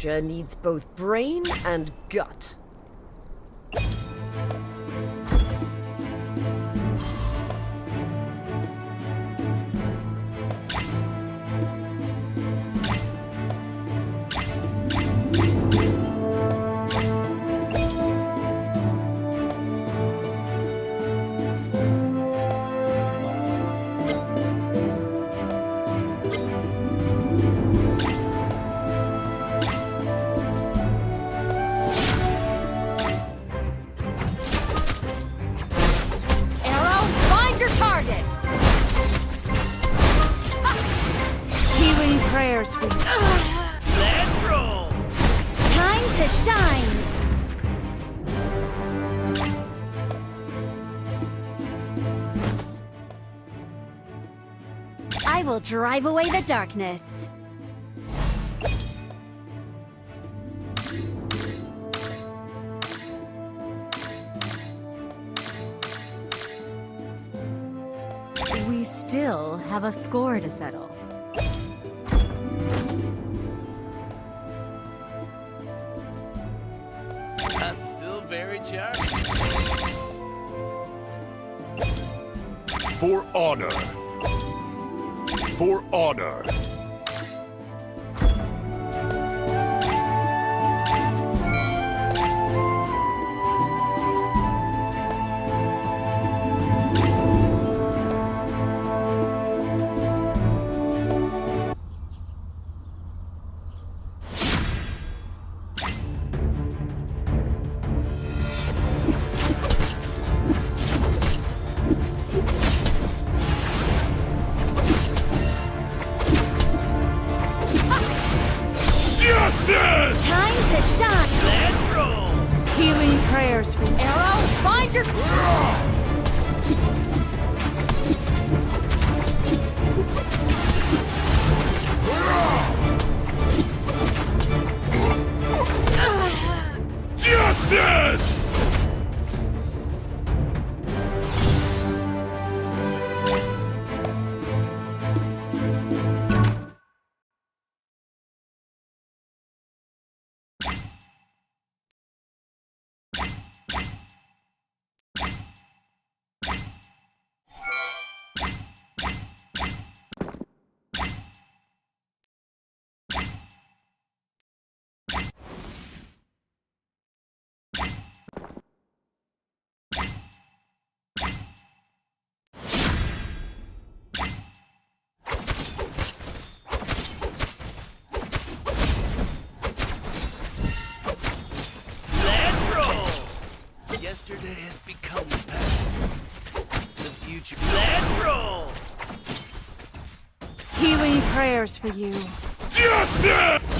soldier needs both brain and gut. For you. Let's roll! Time to shine! I will drive away the darkness. We still have a score to settle. For honor. For honor. Become the past. The future. Let's roll! Healing prayers for you. Justice!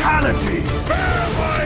Fatality!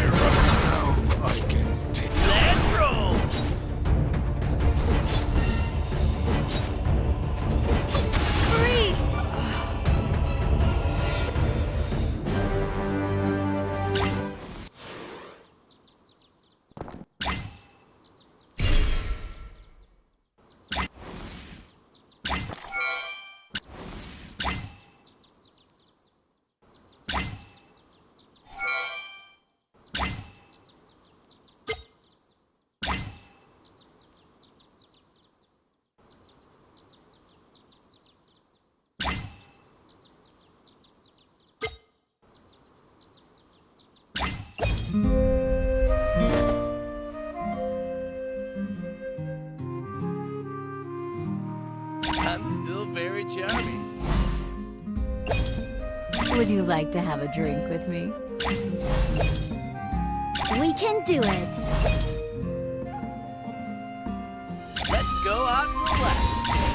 I'm still very charming. Would you like to have a drink with me? We can do it! Let's go out and relax!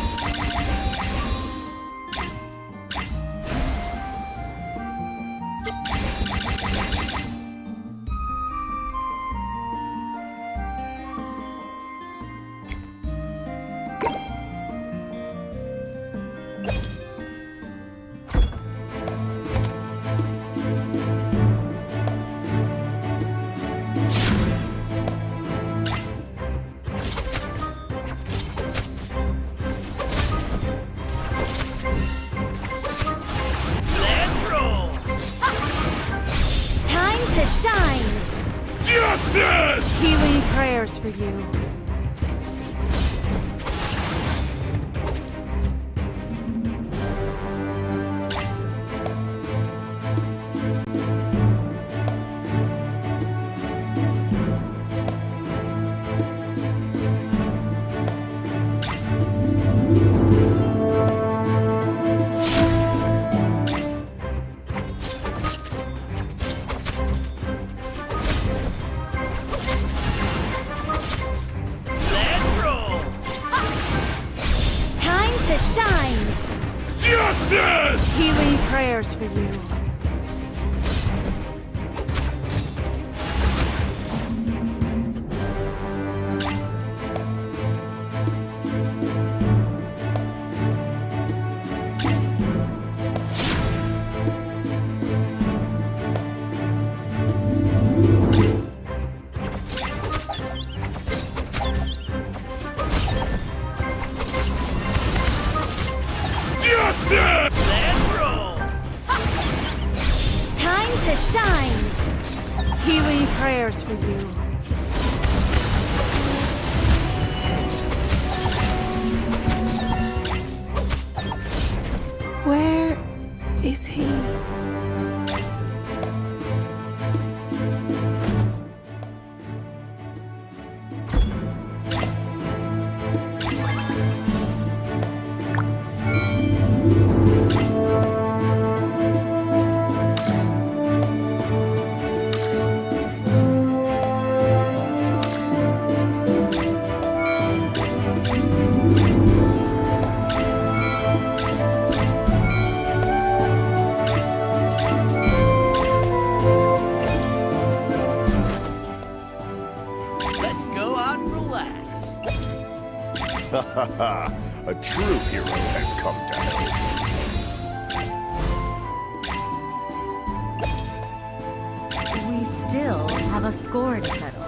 you. Healing prayers for you. Where is he? True hero has come down. We still have a score to settle.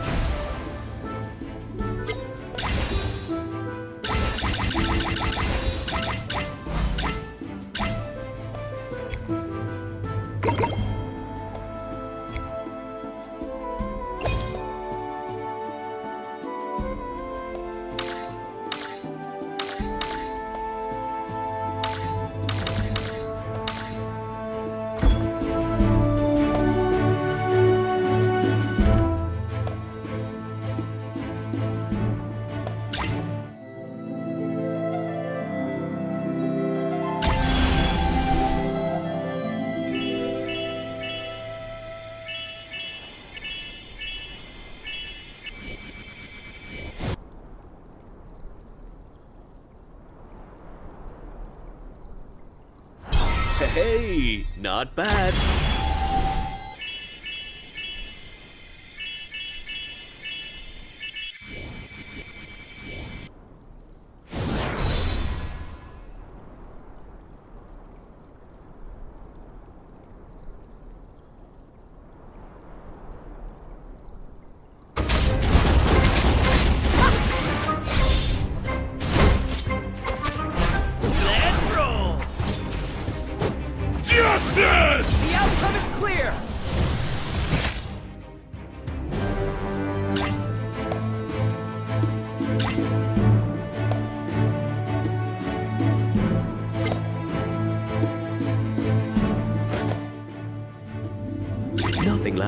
Not bad.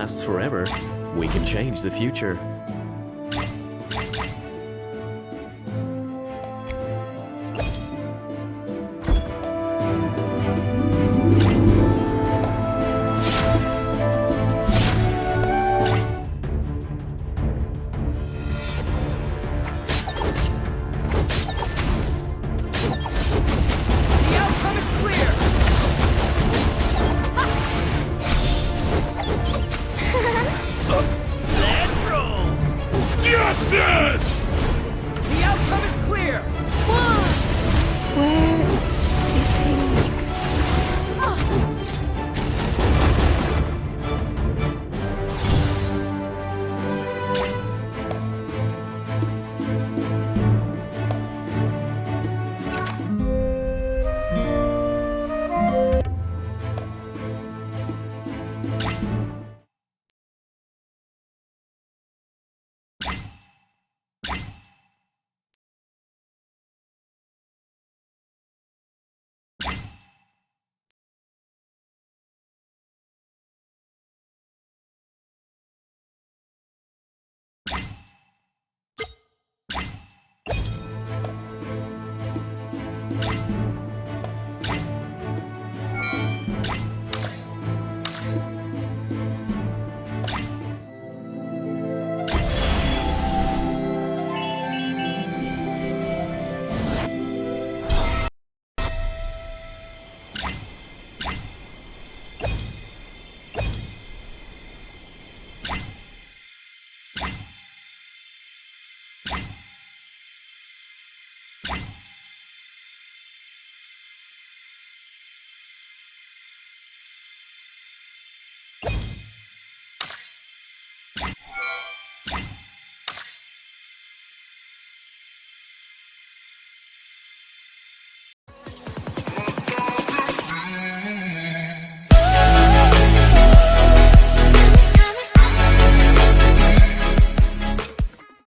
Lasts forever. We can change the future.